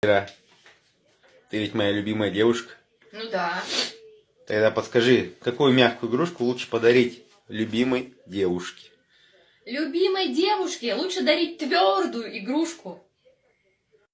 Ира, ты ведь моя любимая девушка. Ну да. Тогда подскажи, какую мягкую игрушку лучше подарить любимой девушке? Любимой девушке лучше дарить твердую игрушку.